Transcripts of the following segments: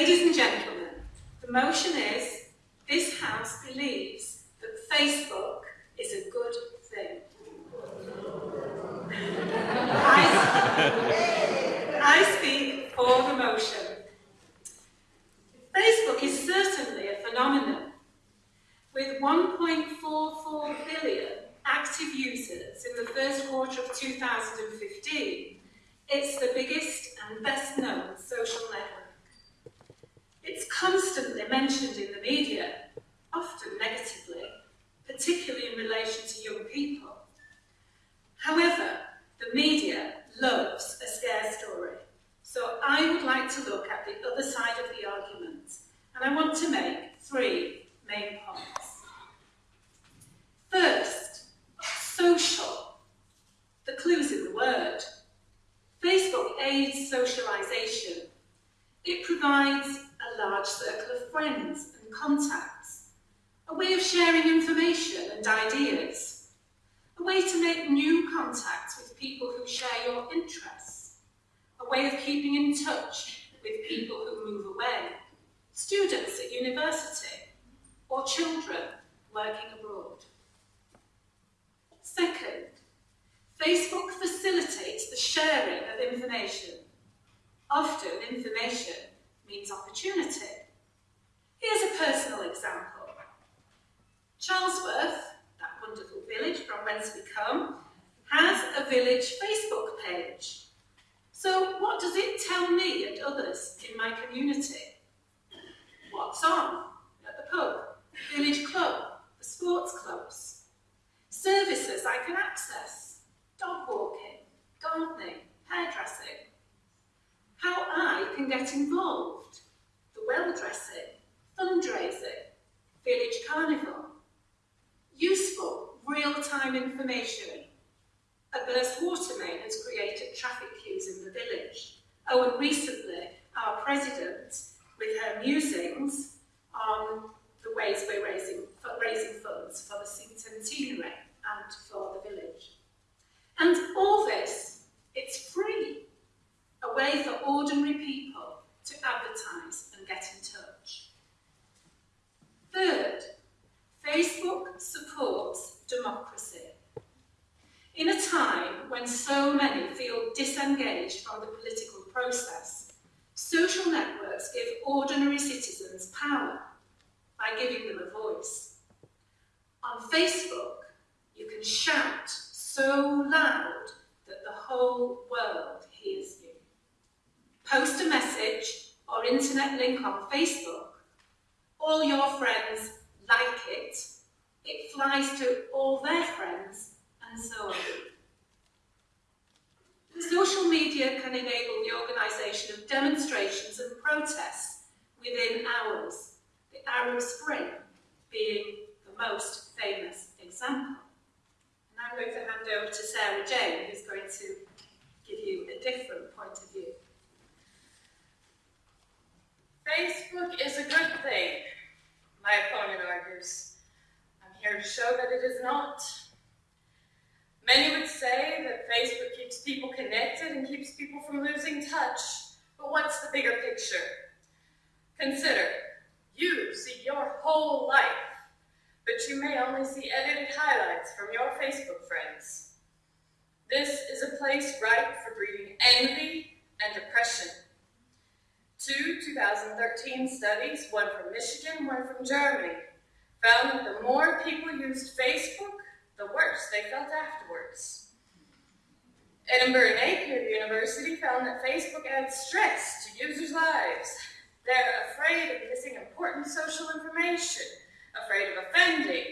Ladies and gentlemen, the motion is this House believes that Facebook is a good thing. I, I speak for the motion. Facebook is certainly a phenomenon. With 1.44 billion active users in the first quarter of 2015, it's the biggest and best known social network. It's constantly mentioned in the media, often negatively, particularly in relation to young people. However, the media loves a scare story, so I would like to look at the other side of the argument, and I want to make three main points. First, social. The clue's in the word. Facebook aids socialization. It provides a large circle of friends and contacts, a way of sharing information and ideas, a way to make new contacts with your interests, a way of keeping in touch with people who move away, students at university, or children working abroad. Second, Facebook facilitates the sharing of information. Often, information means opportunity. Here's a personal example. Charlesworth, that wonderful village from whence we come, has a village Facebook page. So what does it tell me and others in my community? What's on at the pub, village club, the sports clubs? Services I can access, dog walking, gardening, hairdressing. How I can get involved, the well dressing, fundraising, village carnival. Useful, real-time information a burst water main has created traffic queues in the village. Oh, and recently, our president, with her musings on the ways we're raising, raising funds for the centenary and for the village. And all this, it's free, a way for ordinary people to advertise and get in touch. Third, Facebook supports democracy. In a time when so many feel disengaged from the political process, social networks give ordinary citizens power by giving them a voice. On Facebook, you can shout so loud that the whole world hears you. Post a message or internet link on Facebook, all your friends like it, it flies to all their friends and so on. Social media can enable the organisation of demonstrations and protests within hours, the Arab Spring being the most famous example. And I'm going to hand over to Sarah Jane, who's going to give you a different point of view. Facebook is a good thing, my opponent argues. I'm here to show that it is not. Many would say that Facebook keeps people connected and keeps people from losing touch, but what's the bigger picture? Consider, you see your whole life, but you may only see edited highlights from your Facebook friends. This is a place ripe for breeding envy and depression. Two 2013 studies, one from Michigan, one from Germany, found that the more people used Facebook, the worse they felt afterwards. Edinburgh Napier University found that Facebook adds stress to users' lives. They're afraid of missing important social information, afraid of offending,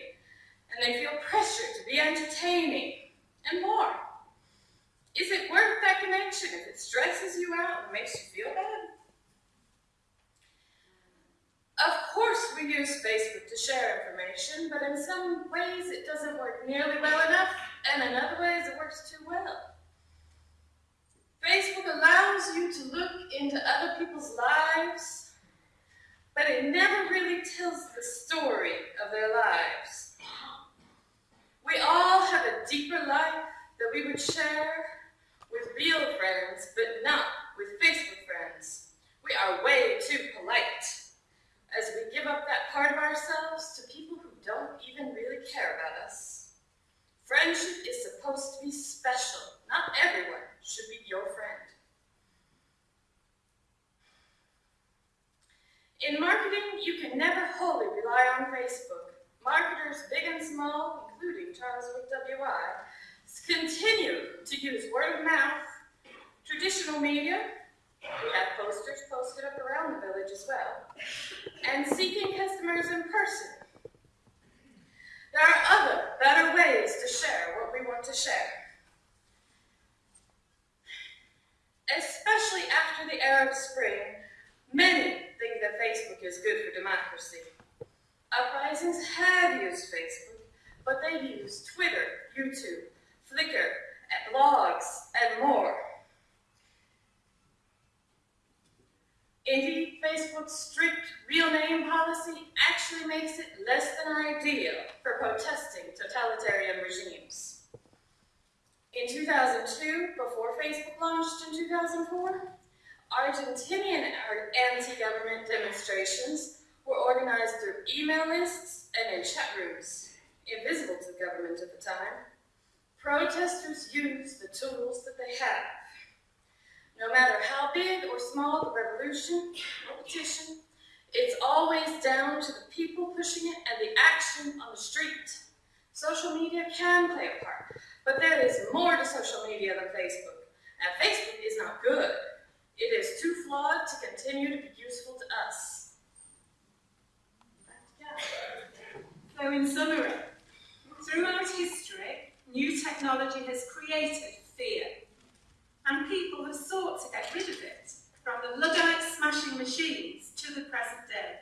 and they feel pressure to be entertaining, and more. Is it worth that connection if it stresses you out and makes you feel bad? Of course we use Facebook to share information, but in some ways it doesn't work nearly well enough, and in other ways it works too well. Facebook allows you to look into other people's lives, but it never really tells the story of their lives. We all have a deeper life that we would share with real friends, but not with Facebook friends. We are way too polite as we give up that part of ourselves to people who don't even really care about us. Friendship is supposed to be special. Not everyone should be your you can never wholly rely on Facebook. Marketers big and small, including Charles Wood WI, continue to use word of mouth, traditional media, we have posters posted up around the village as well, and seeking customers in person. There are other, better ways to share what we want to share. Especially after the Arab Spring, many Facebook is good for democracy. Uprisings have used Facebook, but they've used Twitter, YouTube, Flickr, blogs, and more. Indeed, Facebook's strict real name policy actually makes it less than ideal for protesting totalitarian regimes. In 2002, before Facebook launched in 2004, Argentinian anti-government demonstrations were organized through email lists and in chat rooms, invisible to the government at the time. Protesters used the tools that they have. No matter how big or small the revolution or petition, it's always down to the people pushing it and the action on the street. Social media can play a part, but there is more to social media than Facebook. And Facebook is not good. It is too flawed to continue to be useful to us. So in summary, throughout history, new technology has created fear. And people have sought to get rid of it, from the Luddite smashing machines to the present day.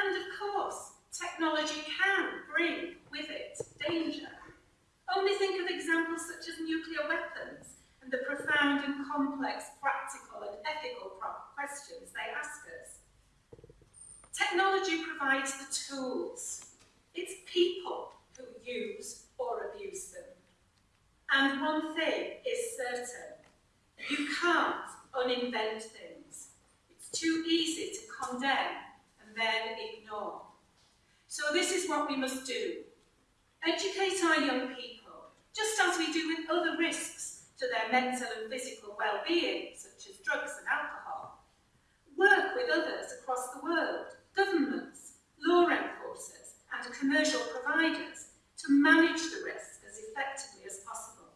And of course, technology can bring with it danger. Only think of examples such as nuclear weapons and the profound and complex practical and ethical questions they ask us. Technology provides the tools. It's people who use or abuse them. And one thing is certain. You can't uninvent things. It's too easy to condemn then ignore. So this is what we must do. Educate our young people, just as we do with other risks to their mental and physical well-being, such as drugs and alcohol. Work with others across the world, governments, law enforcers and commercial providers to manage the risk as effectively as possible.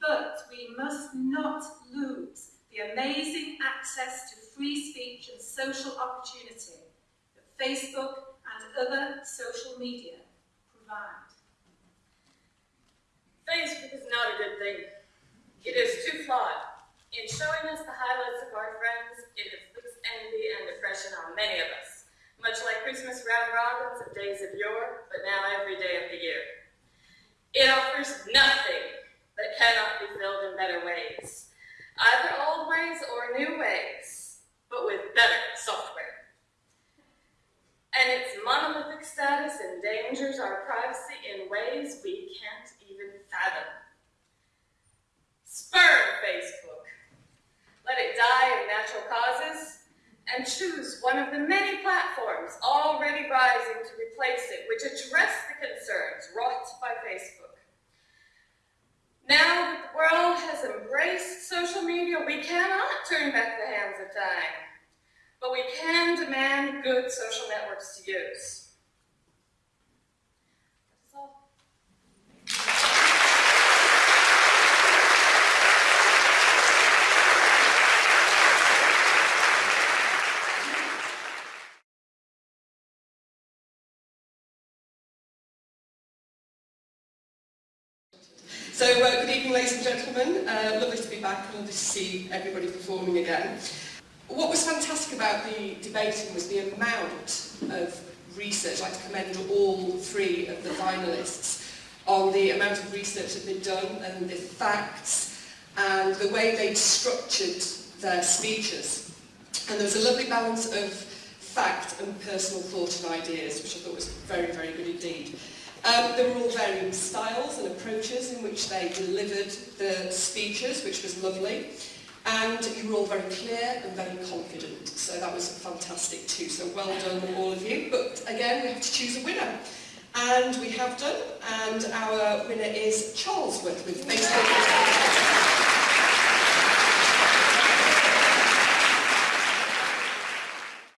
But we must not lose the amazing access to free speech and social opportunity that Facebook and other social media provide. Facebook is not a good thing. It is too flawed. In showing us the highlights of our friends, it inflicts envy and depression on many of us, much like Christmas round robins of days of yore, but now every day of the year. It offers nothing that cannot be filled in better ways, either old ways or new ways, but with better software. And its monolithic status endangers our privacy in ways we can't even fathom. Spurn Facebook. Let it die of natural causes and choose one of the many platforms already rising to replace it, which address the concerns wrought by Facebook. Now that the world has embraced social media, we cannot turn back the hands of time, but we can demand good social networks to use. So uh, good evening ladies and gentlemen, uh, lovely to be back and lovely to see everybody performing again. What was fantastic about the debating was the amount of research, I'd like to commend all three of the finalists on the amount of research that they'd done and the facts and the way they'd structured their speeches. And there was a lovely balance of fact and personal thought and ideas, which I thought was very, very good indeed. Um, there were all varying styles and approaches in which they delivered the speeches, which was lovely. And you were all very clear and very confident, so that was fantastic too. So well done all of you. But again, we have to choose a winner. And we have done, and our winner is Charlesworth with Facebook.